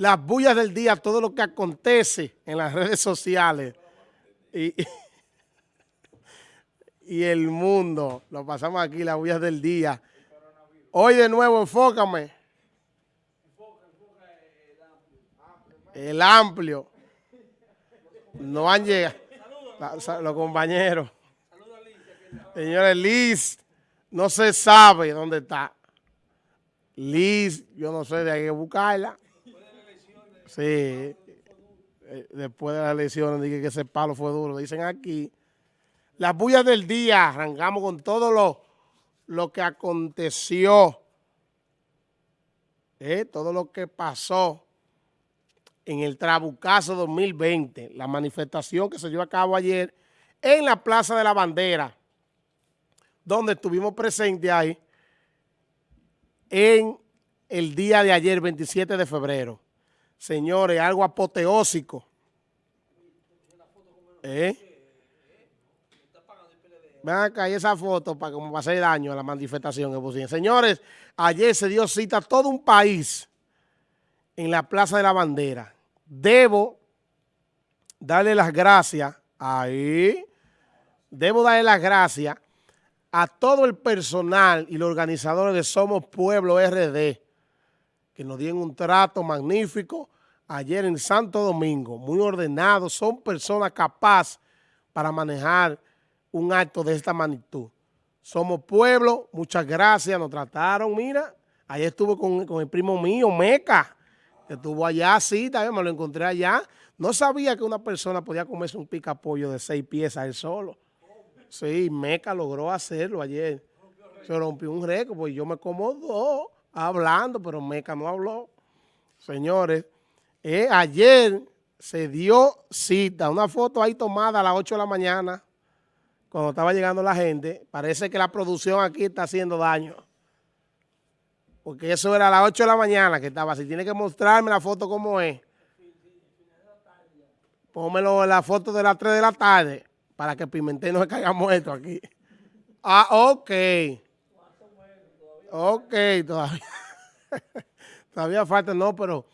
las bullas del día, todo lo que acontece en las redes sociales y, y el mundo. Lo pasamos aquí, las bullas del día. Hoy de nuevo, enfócame. El amplio. No han llegado. Los compañeros. Señores, Liz, no se sabe dónde está. Liz, yo no sé, de que buscarla. Sí, eh, después de las elecciones dije que ese palo fue duro. Dicen aquí, las bullas del día, arrancamos con todo lo, lo que aconteció, eh, todo lo que pasó en el Trabucazo 2020, la manifestación que se llevó a cabo ayer en la Plaza de la Bandera, donde estuvimos presentes ahí en el día de ayer, 27 de febrero. Señores, algo apoteósico. ¿Eh? Ven acá, y esa foto para que me pase daño a la manifestación. Señores, ayer se dio cita a todo un país en la Plaza de la Bandera. Debo darle las gracias, ahí, debo darle las gracias a todo el personal y los organizadores de Somos Pueblo RD, que nos dieron un trato magnífico ayer en Santo Domingo, muy ordenados, son personas capaces para manejar un acto de esta magnitud. Somos pueblo, muchas gracias, nos trataron, mira, ayer estuve con, el primo mío, Meca, que estuvo allá, sí, también me lo encontré allá. No sabía que una persona podía comerse un pica pollo de seis piezas él solo. Sí, Meca logró hacerlo ayer. Se rompió un récord, pues yo me como dos hablando, pero Meca no habló. Señores, eh, ayer se dio cita, una foto ahí tomada a las 8 de la mañana, cuando estaba llegando la gente, parece que la producción aquí está haciendo daño. Porque eso era a las 8 de la mañana que estaba así. Tiene que mostrarme la foto como es. Pónmelo la foto de las 3 de la tarde para que Pimentel no se caiga muerto aquí. Ah, ok. Ok, todavía. todavía falta, no, pero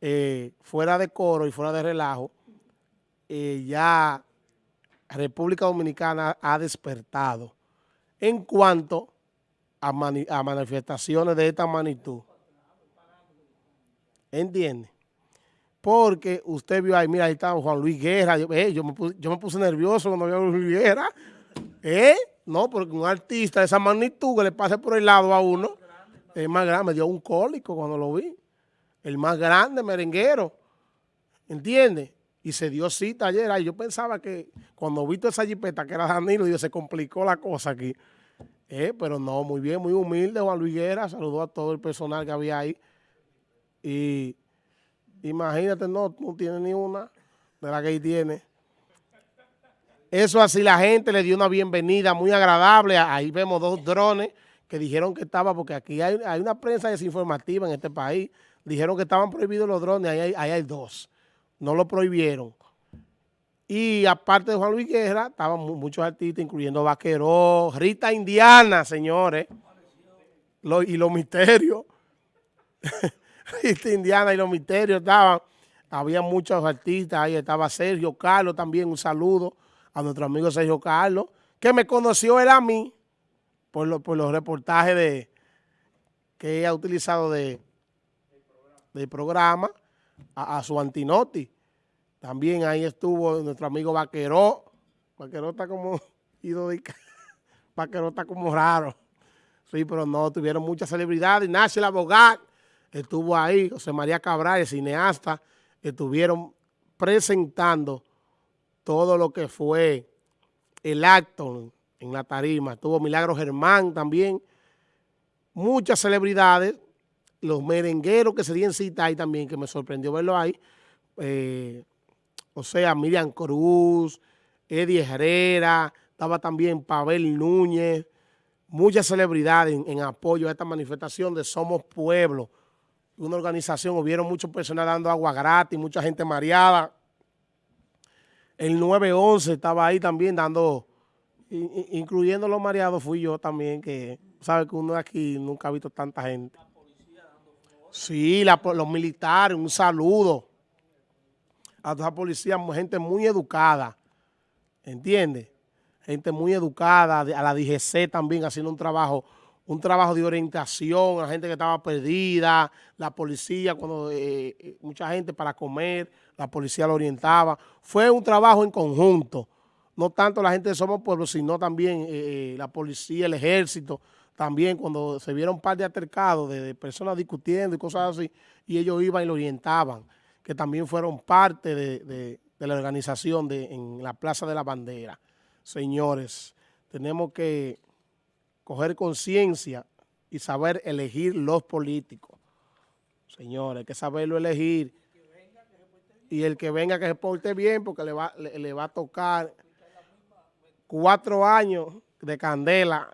eh, fuera de coro y fuera de relajo, eh, ya República Dominicana ha despertado en cuanto a, manifestaciones de esta magnitud. ¿Entiende? Porque usted vio ahí, mira, ahí estaba Juan Luis Guerra. Yo, eh, me, puse, nervioso cuando vi a Luis Guerra. ¿Eh? No, porque un artista de esa magnitud que le pase por el lado a uno, es más grande, me dio un cólico cuando lo vi. El más grande merenguero. ¿Entiende? y se dio cita ayer. Ay, yo pensaba que cuando vi toda esa jipeta que era Danilo, Dios, se complicó la cosa aquí. Eh, pero no, muy bien, muy humilde Juan Luis Guerra, saludó a todo el personal que había ahí. Y imagínate, no, no tiene ni una de la que ahí tiene. Eso así, la gente le dio una bienvenida muy agradable. Ahí vemos dos drones que dijeron que estaba, porque aquí hay, una prensa desinformativa en este país. Dijeron que estaban prohibidos los drones, ahí ahí hay dos no lo prohibieron. Y aparte de Juan Luis Guerra, estaban muchos artistas, incluyendo Vaqueró, Rita Indiana, señores, y los misterios. Rita Indiana y los misterios estaban. Había muchos artistas, ahí estaba Sergio Carlos también, un saludo a nuestro amigo Sergio Carlos, que me conoció él a mí por, los reportajes que ha utilizado de, del programa a, su antinoti. También ahí estuvo nuestro amigo Vaqueró. Vaqueró está como ido de... Vaqueró está como raro. Sí, pero no, tuvieron muchas celebridades. Ignacio el abogado estuvo ahí. José María Cabral, el cineasta, estuvieron presentando todo lo que fue el acto en la tarima. Estuvo Milagro Germán también. Muchas celebridades los merengueros que se dieron cita ahí también, que me sorprendió verlo ahí, eh, o sea, Miriam Cruz, Eddie Herrera, estaba también Pavel Núñez, muchas celebridades en, apoyo a esta manifestación de Somos Pueblo, una organización, hubieron muchos personas dando agua gratis, mucha gente mareada, el 911 estaba ahí también dando, incluyendo los mareados fui yo también, que sabe que uno aquí nunca ha visto tanta gente. Sí, los militares, un saludo a toda la policía, gente muy educada, ¿entiendes? Gente muy educada, a la DGC también haciendo un trabajo un trabajo de orientación a gente que estaba perdida, la policía, cuando eh, eh, mucha gente para comer, la policía lo orientaba. Fue un trabajo en conjunto, no tanto la gente de Somos Pueblo, sino también eh, la policía, el ejército, también cuando se vieron un par de altercados de, personas discutiendo y cosas así, y ellos iban y lo orientaban, que también fueron parte de, de la organización de, en la Plaza de la Bandera. Señores, tenemos que coger conciencia y saber elegir los políticos. Señores, hay que saberlo elegir. Y el que venga que se porte bien porque le va, le, va a tocar cuatro años de candela